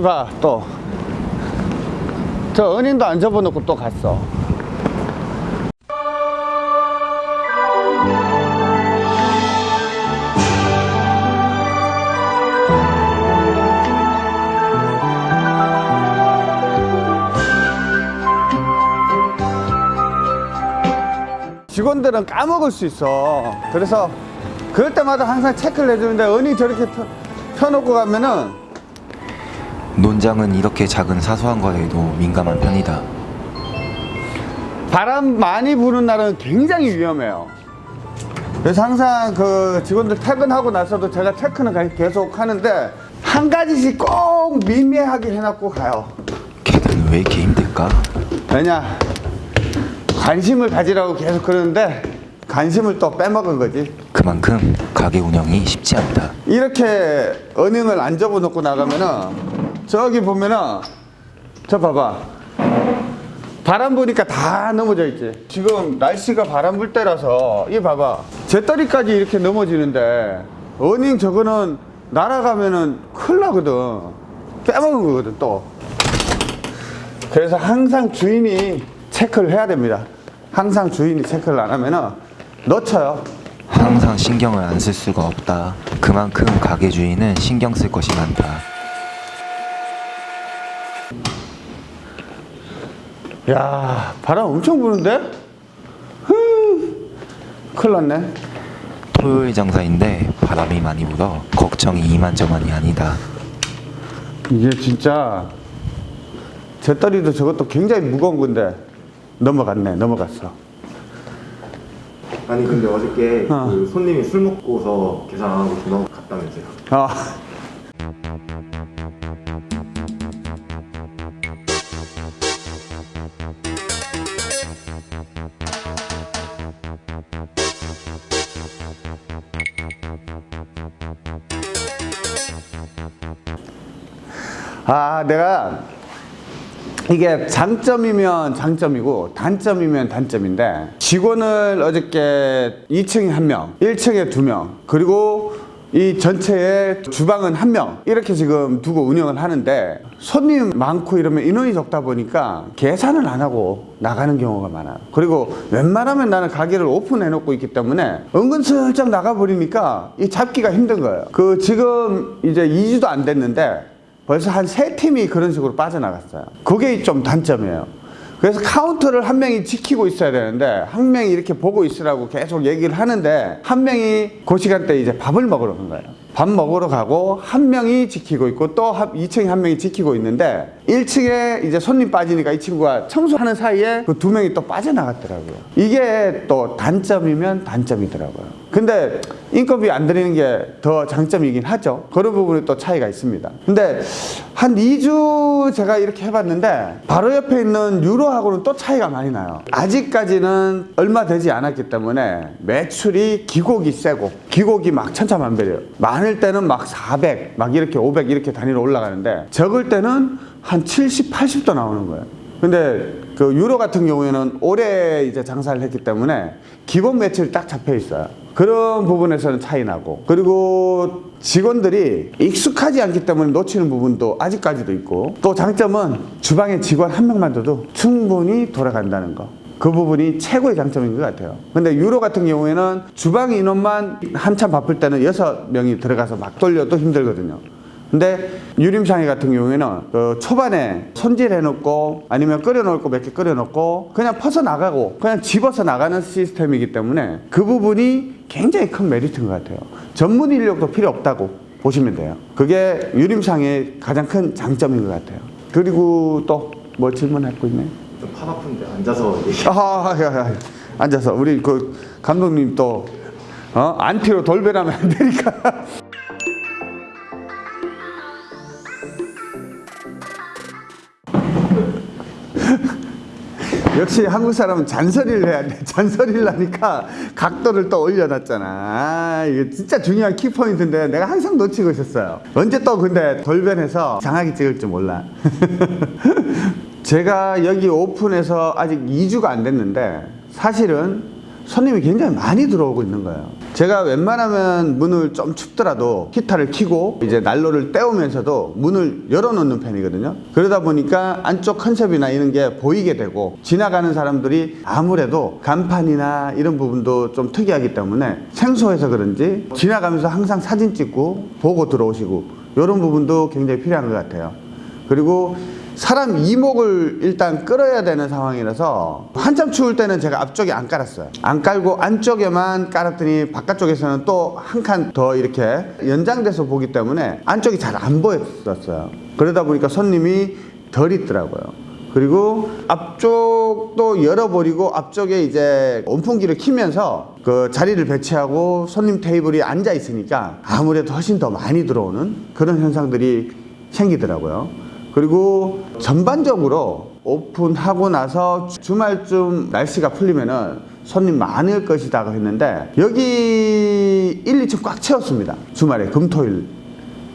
봐, 또. 저 은행도 안 접어놓고 또 갔어. 직원들은 까먹을 수 있어. 그래서 그럴 때마다 항상 체크를 해주는데 은행 저렇게 펴, 펴놓고 가면은 논장은 이렇게 작은 사소한 거에도 민감한 편이다. 바람 많이 부는 날은 굉장히 위험해요. 그래서 항상 그 직원들 퇴근하고 나서도 제가 체크는 계속 하는데 한 가지씩 꼭 미미하게 해놓고 가요. 걔는 왜 이렇게 힘들까? 왜냐? 관심을 가지라고 계속 그러는데 관심을 또 빼먹은 거지. 그만큼 가게 운영이 쉽지 않다. 이렇게 은행을 안 접어놓고 나가면은 저기 보면은 저 봐봐. 바람 부니까 다 넘어져 있지. 지금 날씨가 바람 불 때라서 이 봐봐. 재떨이까지 이렇게 넘어지는데 은행 저거는 날아가면은 큰일 나거든. 빼먹은 거거든 또. 그래서 항상 주인이 체크를 해야 됩니다. 항상 주인이 체크를 안 하면은 놓쳐요. 항상 신경을 안 쓸 수가 없다. 그만큼 가게 주인은 신경 쓸 것이 많다. 야 바람 엄청 부는데? 흐, 큰일 났네 토요일 장사인데 바람이 많이 불어 걱정이 이만저만이 아니다. 이게 진짜 재떨이도 저것도 굉장히 무거운 건데 넘어갔네 넘어갔어 아니 근데 어저께 어. 그 손님이 술 먹고서 계산 안 하고 전화 갔다면서요 아 아, 내가 이게 장점이면 장점이고 단점이면 단점인데 직원을 어저께 2층에 한 명, 1층에 두 명, 그리고 이 전체에 주방은 한 명 이렇게 지금 두고 운영을 하는데 손님 많고 이러면 인원이 적다 보니까 계산을 안 하고 나가는 경우가 많아요 그리고 웬만하면 나는 가게를 오픈해 놓고 있기 때문에 은근슬쩍 나가버리니까 이 잡기가 힘든 거예요 그 지금 이제 2주도 안 됐는데 벌써 한 세 팀이 그런 식으로 빠져나갔어요. 그게 좀 단점이에요. 그래서 카운터를 한 명이 지키고 있어야 되는데 한 명이 이렇게 보고 있으라고 계속 얘기를 하는데 한 명이 그 시간대에 이제 밥을 먹으러 간 거예요. 밥 먹으러 가고 한 명이 지키고 있고 또 2층에 한 명이 지키고 있는데 1층에 이제 손님 빠지니까 이 친구가 청소하는 사이에 그 두 명이 또 빠져나갔더라고요. 이게 또 단점이면 단점이더라고요. 근데 인건비 안 드리는 게 더 장점이긴 하죠. 그런 부분에 또 차이가 있습니다. 근데 한 2주 제가 이렇게 해봤는데 바로 옆에 있는 유로하고는 또 차이가 많이 나요. 아직까지는 얼마 되지 않았기 때문에 매출이 기곡이 세고 기곡이 막 천차만별이에요. 많을 때는 막 400, 막 이렇게 500 이렇게 단위로 올라가는데 적을 때는 한 70, 80도 나오는 거예요. 근데 그 유로 같은 경우에는 올해 이제 장사를 했기 때문에 기본 매출이 딱 잡혀 있어요. 그런 부분에서는 차이 나고 그리고 직원들이 익숙하지 않기 때문에 놓치는 부분도 아직까지도 있고 또 장점은 주방에 직원 한 명만 둬도 충분히 돌아간다는 거. 그 부분이 최고의 장점인 것 같아요. 근데 유로 같은 경우에는 주방 인원만 한참 바쁠 때는 여섯 명이 들어가서 막 돌려도 힘들거든요. 근데 유림상해 같은 경우에는 그 초반에 손질해 놓고 아니면 끓여 놓을 거몇개 끓여 놓고 그냥 퍼서 나가고 그냥 집어서 나가는 시스템이기 때문에 그 부분이 굉장히 큰 메리트인 것 같아요. 전문 인력도 필요 없다고 보시면 돼요. 그게 유림상의 가장 큰 장점인 것 같아요. 그리고 또 뭐 질문하고 있네. 좀 팔 아픈데 앉아서 얘기 아, 야, 야, 앉아서 우리 그 감독님 또 어? 안티로 돌변하면 안 되니까. 역시 한국 사람은 잔소리를 해야 돼. 잔소리를 하니까 각도를 또 올려놨잖아. 아, 이게 진짜 중요한 키포인트인데 내가 항상 놓치고 있었어요. 언제 또 근데 돌변해서 장하게 찍을 줄 몰라. 제가 여기 오픈해서 아직 2주가 안 됐는데 사실은 손님이 굉장히 많이 들어오고 있는 거예요. 제가 웬만하면 문을 좀 춥더라도 히터를 켜고 이제 난로를 때우면서도 문을 열어놓는 편이거든요. 그러다 보니까 안쪽 컨셉이나 이런 게 보이게 되고 지나가는 사람들이 아무래도 간판이나 이런 부분도 좀 특이하기 때문에 생소해서 그런지 지나가면서 항상 사진 찍고 보고 들어오시고 이런 부분도 굉장히 필요한 것 같아요. 그리고 사람 이목을 일단 끌어야 되는 상황이라서 한참 추울 때는 제가 앞쪽에 안 깔았어요. 안 깔고 안쪽에만 깔았더니 바깥쪽에서는 또 한 칸 더 이렇게 연장돼서 보기 때문에 안쪽이 잘 안 보였었어요. 그러다 보니까 손님이 덜 있더라고요. 그리고 앞쪽도 열어버리고 앞쪽에 이제 온풍기를 키면서 그 자리를 배치하고 손님 테이블이 앉아 있으니까 아무래도 훨씬 더 많이 들어오는 그런 현상들이 생기더라고요. 그리고 전반적으로 오픈하고 나서 주말쯤 날씨가 풀리면은 손님 많을 것이다 했는데 여기 1, 2층 꽉 채웠습니다. 주말에 금토일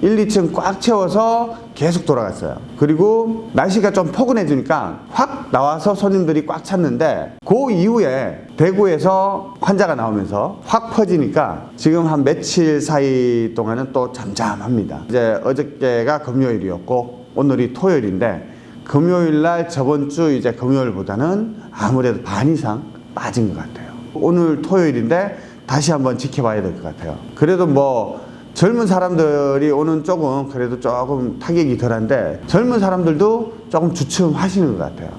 1, 2층 꽉 채워서 계속 돌아갔어요. 그리고 날씨가 좀 포근해지니까 확 나와서 손님들이 꽉 찼는데 그 이후에 대구에서 환자가 나오면서 확 퍼지니까 지금 한 며칠 사이 동안은 또 잠잠합니다. 이제 어저께가 금요일이었고 오늘이 토요일인데 금요일 날 저번 주 이제 금요일보다는 아무래도 반 이상 빠진 것 같아요. 오늘 토요일인데 다시 한번 지켜봐야 될 것 같아요. 그래도 뭐 젊은 사람들이 오는 쪽은 그래도 조금 타격이 덜한데 젊은 사람들도 조금 주춤하시는 것 같아요.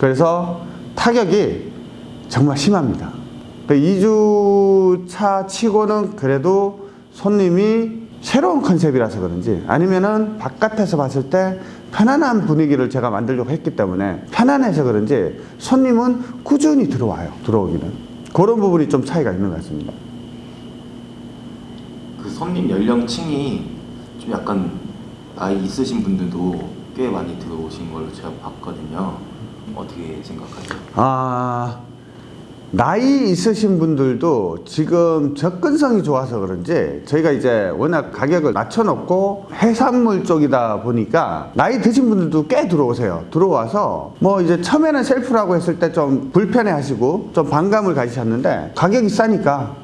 그래서 타격이 정말 심합니다. 2주차 치고는 그래도 손님이 새로운 컨셉이라서 그런지 아니면은 바깥에서 봤을 때 편안한 분위기를 제가 만들려고 했기 때문에 편안해서 그런지 손님은 꾸준히 들어와요. 들어오기는. 그런 부분이 좀 차이가 있는 것 같습니다. 그 손님 연령층이 좀 약간 나이 있으신 분들도 꽤 많이 들어오신 걸로 제가 봤거든요. 어떻게 생각하세요? 아, 나이 있으신 분들도 지금 접근성이 좋아서 그런지 저희가 이제 워낙 가격을 낮춰놓고 해산물 쪽이다 보니까 나이 드신 분들도 꽤 들어오세요. 들어와서 뭐 이제 처음에는 셀프라고 했을 때 좀 불편해 하시고 좀 반감을 가지셨는데 가격이 싸니까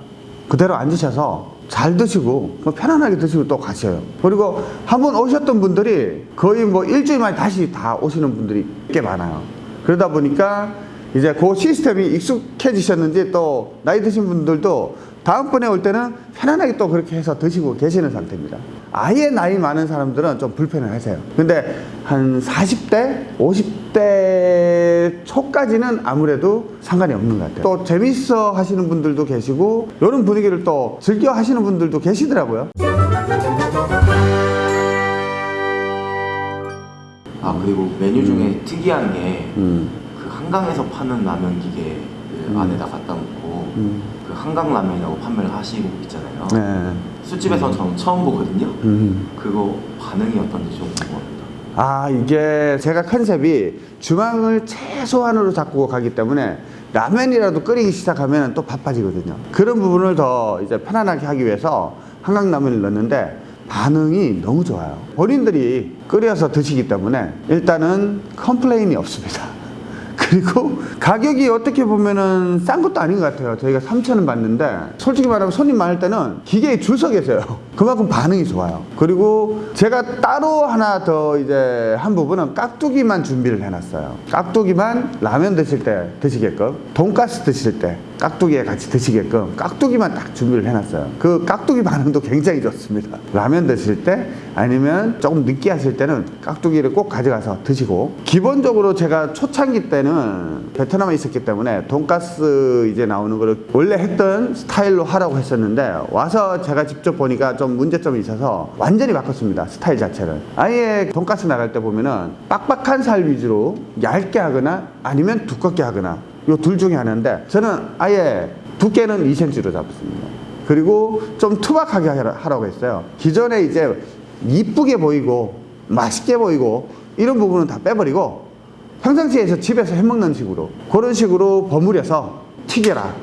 그대로 앉으셔서 잘 드시고 뭐 편안하게 드시고 또 가셔요. 그리고 한 번 오셨던 분들이 거의 뭐 일주일 만에 다시 다 오시는 분들이 꽤 많아요. 그러다 보니까 이제 그 시스템이 익숙해지셨는지 또 나이 드신 분들도 다음번에 올 때는 편안하게 또 그렇게 해서 드시고 계시는 상태입니다. 아예 나이 많은 사람들은 좀 불편해 하세요. 근데 한 40대, 50대 초까지는 아무래도 상관이 없는 것 같아요. 또 재밌어 하시는 분들도 계시고, 이런 분위기를 또 즐겨 하시는 분들도 계시더라고요. 아 그리고 메뉴 중에 특이한 게그 음. 한강에서 파는 라면 기계를 음. 안에다 갖다 놓고 음. 그 한강 라면이라고 판매를 하시고 있잖아요. 네. 술집에서는 저는 처음 보거든요. 음. 그거 반응이 어떤지 좀 궁금합니다. 아 이게 제가 컨셉이 주방을 최소한으로 잡고 가기 때문에 라면이라도 끓이기 시작하면 또 바빠지거든요 그런 부분을 더 이제 편안하게 하기 위해서 한강라면을 넣는데 반응이 너무 좋아요 본인들이 끓여서 드시기 때문에 일단은 complain이 없습니다 그리고 가격이 어떻게 보면은 싼 것도 아닌 것 같아요. 저희가 3,000원 받는데 솔직히 말하면 손님 많을 때는 기계에 줄 서 계세요. 그만큼 반응이 좋아요. 그리고 제가 따로 하나 더 이제 한 부분은 깍두기만 준비를 해놨어요. 깍두기만 라면 드실 때 드시게끔, 돈가스 드실 때 깍두기에 같이 드시게끔 깍두기만 딱 준비를 해놨어요. 그 깍두기 반응도 굉장히 좋습니다. 라면 드실 때 아니면 조금 느끼하실 때는 깍두기를 꼭 가져가서 드시고 기본적으로 제가 초창기 때는 베트남에 있었기 때문에 돈가스 이제 나오는 거를 원래 했던 스타일로 하라고 했었는데 와서 제가 직접 보니까 좀 문제점이 있어서 완전히 바꿨습니다. 스타일 자체를. 아예 돈가스 나갈 때 보면은 빡빡한 살 위주로 얇게 하거나 아니면 두껍게 하거나 요 둘 중에 하나인데 저는 아예 두께는 2cm로 잡았습니다. 그리고 좀 투박하게 하라- 하라고 했어요. 기존에 이제 이쁘게 보이고 맛있게 보이고 이런 부분은 다 빼버리고 평상시에서 집에서 해먹는 식으로 그런 식으로 버무려서 튀겨라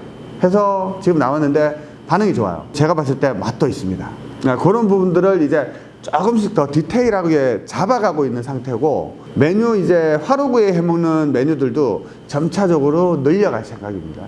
해서 지금 나왔는데 반응이 좋아요. 제가 봤을 때 맛도 있습니다. 아, 그런 부분들을 이제 조금씩 더 디테일하게 잡아가고 있는 상태고 메뉴 이제 화로구에 해먹는 메뉴들도 점차적으로 늘려갈 생각입니다.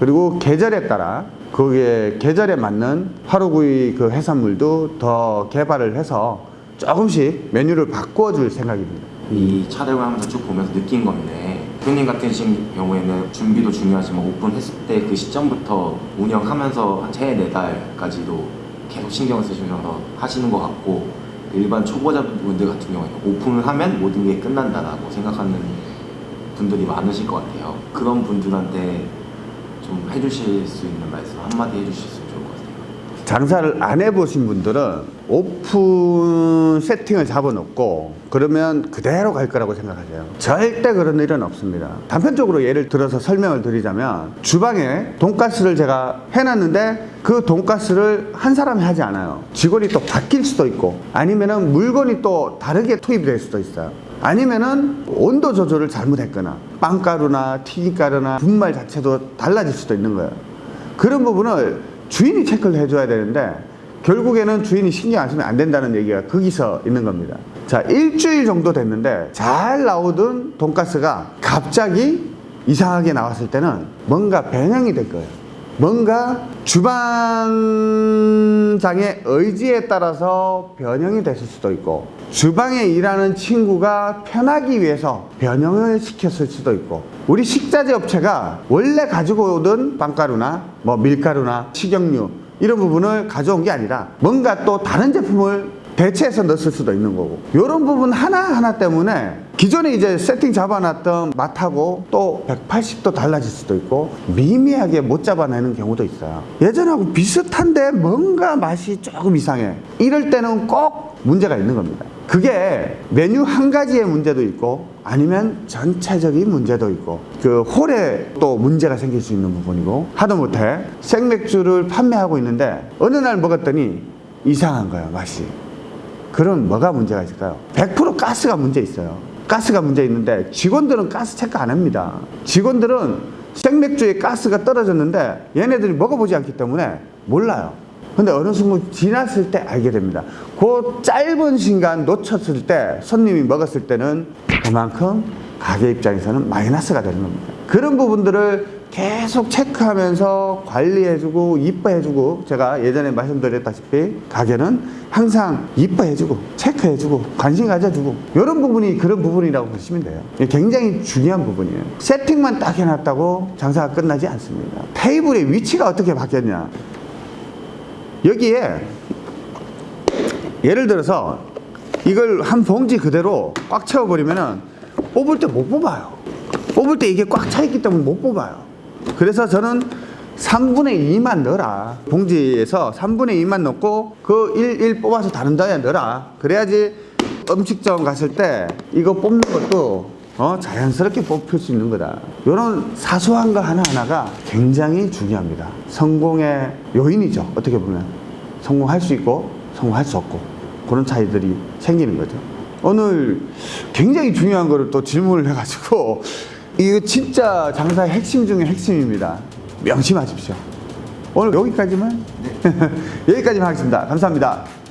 그리고 계절에 따라 거기에 계절에 맞는 화로구이 그 해산물도 더 개발을 해서 조금씩 메뉴를 바꿔 줄 생각입니다. 이 촬영을 하면서 쭉 보면서 느낀 건데 대표님 같은 경우에는 준비도 중요하지만 오픈했을 때 그 시점부터 운영하면서 한 세 네 달까지도 계속 신경을 쓰시면서 하시는 것 같고 일반 초보자분들 같은 경우에는 오픈을 하면 모든 게 끝난다라고 생각하는 분들이 많으실 것 같아요. 그런 분들한테 좀 해주실 수 있는 말씀 한마디 것 같아요. 장사를 안 해보신 분들은 오픈 세팅을 잡아놓고 그러면 그대로 갈 거라고 생각하세요. 절대 그런 일은 없습니다. 단편적으로 예를 들어서 설명을 드리자면 주방에 돈가스를 제가 해놨는데 그 돈가스를 한 사람이 하지 않아요. 직원이 또 바뀔 수도 있고 아니면 은 물건이 또 다르게 투입이 될 수도 있어요. 아니면은 온도 조절을 잘못했거나 빵가루나 튀김가루나 분말 자체도 달라질 수도 있는 거예요. 그런 부분을 주인이 체크를 해줘야 되는데 결국에는 주인이 신경 안 쓰면 안 된다는 얘기가 거기서 있는 겁니다. 자, 일주일 정도 됐는데 잘 나오던 돈가스가 갑자기 이상하게 나왔을 때는 뭔가 변형이 될 거예요. 뭔가 주방장의 의지에 따라서 변형이 됐을 수도 있고 주방에 일하는 친구가 편하기 위해서 변형을 시켰을 수도 있고 우리 식자재 업체가 원래 가지고 오던 빵가루나 뭐 밀가루나 식용유 이런 부분을 가져온 게 아니라 뭔가 또 다른 제품을 대체해서 넣었을 수도 있는 거고 이런 부분 하나하나 때문에 기존에 이제 세팅 잡아놨던 맛하고 또 180도 달라질 수도 있고 미미하게 못 잡아내는 경우도 있어요 예전하고 비슷한데 뭔가 맛이 조금 이상해 이럴 때는 꼭 문제가 있는 겁니다 그게 메뉴 한 가지의 문제도 있고 아니면 전체적인 문제도 있고 그 홀에 또 문제가 생길 수 있는 부분이고 하다못해 생맥주를 판매하고 있는데 어느 날 먹었더니 이상한 거야 맛이 그럼 뭐가 문제가 있을까요? 100% 가스가 문제 있어요. 가스가 문제 있는데 직원들은 가스 체크 안 합니다. 직원들은 생맥주에 가스가 떨어졌는데 얘네들이 먹어보지 않기 때문에 몰라요. 근데 어느 순간 지났을 때 알게 됩니다. 그 짧은 시간 놓쳤을 때 손님이 먹었을 때는 그만큼 가게 입장에서는 마이너스가 되는 겁니다. 그런 부분들을 계속 체크하면서 관리해주고 이뻐해주고 제가 예전에 말씀드렸다시피 가게는 항상 이뻐해주고 체크해주고 관심 가져주고 이런 부분이 그런 부분이라고 보시면 돼요. 굉장히 중요한 부분이에요. 세팅만 딱 해놨다고 장사가 끝나지 않습니다. 테이블의 위치가 어떻게 바뀌었냐. 여기에 예를 들어서 이걸 한 봉지 그대로 꽉 채워버리면은 뽑을 때 못 뽑아요. 뽑을 때 이게 꽉 차 있기 때문에 못 뽑아요 그래서 저는 3분의 2만 넣어라. 봉지에서 3분의 2만 넣고 그 1, 1 뽑아서 다른 데에 넣어라. 그래야지 음식점 갔을 때 이거 뽑는 것도 어, 자연스럽게 뽑힐 수 있는 거다. 이런 사소한 거 하나하나가 굉장히 중요합니다. 성공의 요인이죠. 어떻게 보면. 성공할 수 있고 성공할 수 없고 그런 차이들이 생기는 거죠. 오늘 굉장히 중요한 거를 또 질문을 해가지고 이거 진짜 장사의 핵심 중에 핵심입니다. 명심하십시오. 오늘 여기까지만 여기까지만 하겠습니다. 감사합니다.